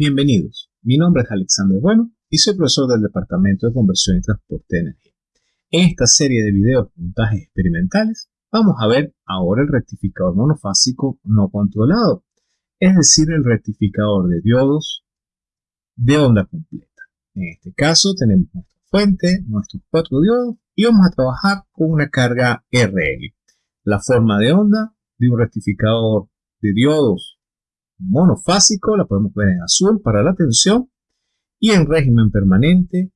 Bienvenidos, mi nombre es Alexander Bueno y soy profesor del Departamento de Conversión y Transporte de Energía. En esta serie de videos de montajes experimentales vamos a ver ahora el rectificador monofásico no controlado, es decir, el rectificador de diodos de onda completa. En este caso tenemos nuestra fuente, nuestros cuatro diodos y vamos a trabajar con una carga RL. La forma de onda de un rectificador de diodos monofásico, la podemos ver en azul para la tensión y en régimen permanente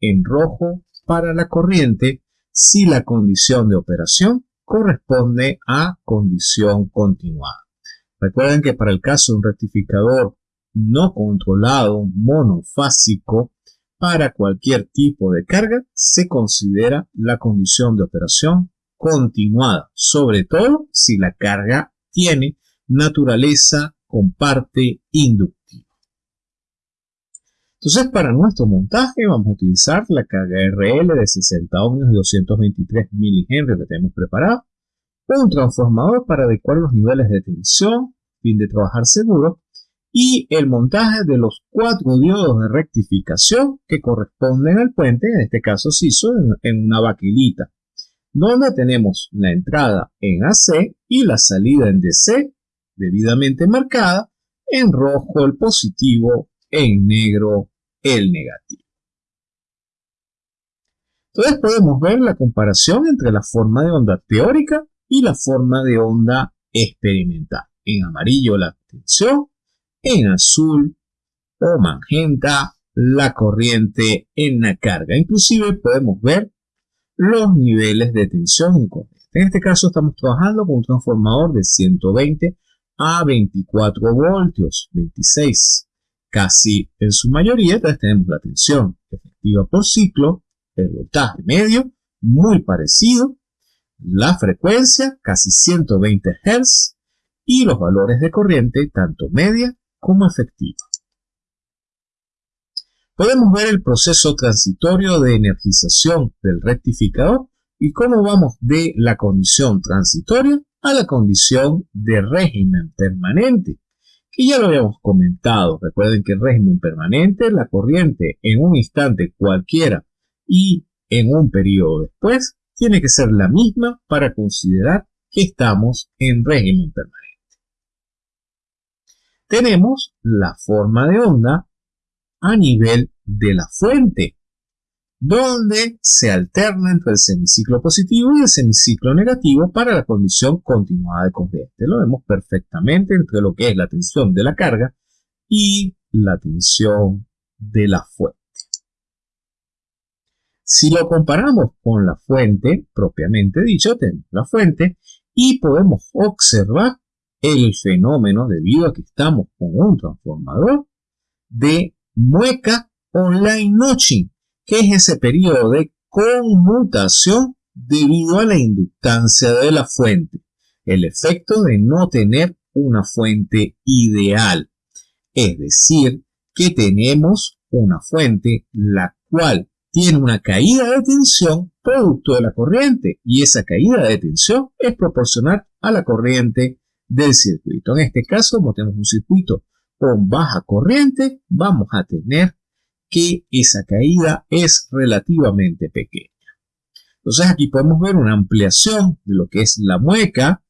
en rojo para la corriente si la condición de operación corresponde a condición continuada. Recuerden que para el caso de un rectificador no controlado monofásico, para cualquier tipo de carga se considera la condición de operación continuada, sobre todo si la carga tiene naturaleza con parte inductiva. Entonces, para nuestro montaje vamos a utilizar la carga RL de 60 ohmios y 223 milihenry que tenemos preparado, un transformador para adecuar los niveles de tensión, fin de trabajar seguro, y el montaje de los cuatro diodos de rectificación que corresponden al puente, en este caso se hizo en, una vaquilita, donde tenemos la entrada en AC y la salida en DC debidamente marcada, en rojo el positivo, en negro el negativo. Entonces podemos ver la comparación entre la forma de onda teórica y la forma de onda experimental. En amarillo la tensión, en azul o magenta la corriente en la carga. Inclusive podemos ver los niveles de tensión y corriente. En este caso estamos trabajando con un transformador de 120 a 24 voltios, 26 casi en su mayoría. Entonces tenemos la tensión efectiva por ciclo, el voltaje medio, muy parecido, la frecuencia, casi 120 Hz, y los valores de corriente, tanto media como efectiva. Podemos ver el proceso transitorio de energización del rectificador y cómo vamos de la condición transitoria a la condición de régimen permanente, que ya lo habíamos comentado. Recuerden que el régimen permanente, la corriente en un instante cualquiera y en un periodo después, tiene que ser la misma para considerar que estamos en régimen permanente. Tenemos la forma de onda a nivel de la fuente donde se alterna entre el semiciclo positivo y el semiciclo negativo para la condición continuada de corriente. Lo vemos perfectamente entre lo que es la tensión de la carga y la tensión de la fuente. Si lo comparamos con la fuente, propiamente dicho, tenemos la fuente y podemos observar el fenómeno debido a que estamos con un transformador de mueca o line notching que es ese periodo de conmutación debido a la inductancia de la fuente, el efecto de no tener una fuente ideal. Es decir, que tenemos una fuente la cual tiene una caída de tensión producto de la corriente y esa caída de tensión es proporcional a la corriente del circuito. En este caso, como tenemos un circuito con baja corriente, vamos a tener que esa caída es relativamente pequeña. Entonces aquí podemos ver una ampliación de lo que es la mueca,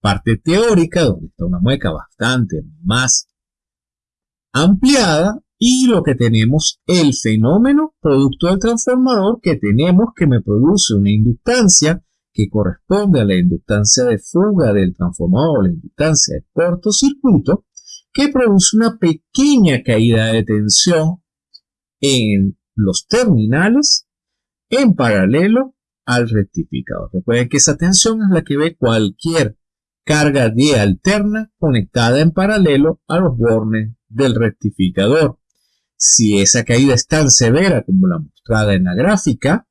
parte teórica, donde está una mueca bastante más ampliada, y lo que tenemos, el fenómeno producto del transformador que tenemos que me produce una inductancia que corresponde a la inductancia de fuga del transformador, la inductancia de cortocircuito, que produce una pequeña caída de tensión en los terminales en paralelo al rectificador. Recuerden que esa tensión es la que ve cualquier carga de alterna conectada en paralelo a los bornes del rectificador. Si esa caída es tan severa como la mostrada en la gráfica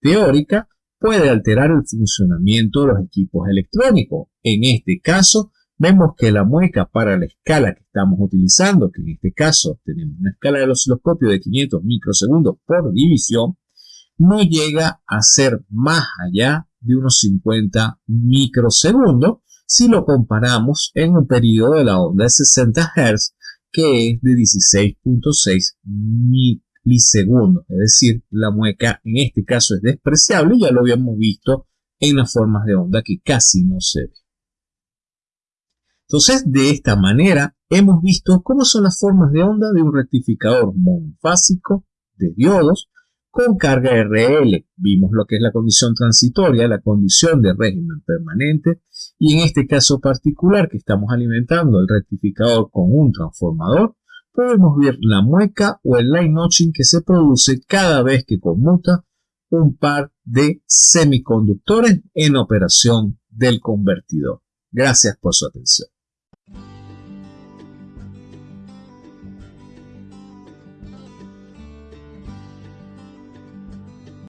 teórica, puede alterar el funcionamiento de los equipos electrónicos. En este caso, vemos que la mueca para la escala que estamos utilizando, que en este caso tenemos una escala del osciloscopio de 500 microsegundos por división, no llega a ser más allá de unos 50 microsegundos si lo comparamos en un periodo de la onda de 60 Hz que es de 16.6 milisegundos, es decir, la mueca en este caso es despreciable, ya lo habíamos visto en las formas de onda que casi no se ve. Entonces, de esta manera, hemos visto cómo son las formas de onda de un rectificador monofásico de diodos con carga RL. Vimos lo que es la condición transitoria, la condición de régimen permanente y en este caso particular que estamos alimentando el rectificador con un transformador, podemos ver la mueca o el line notching que se produce cada vez que conmuta un par de semiconductores en operación del convertidor. Gracias por su atención.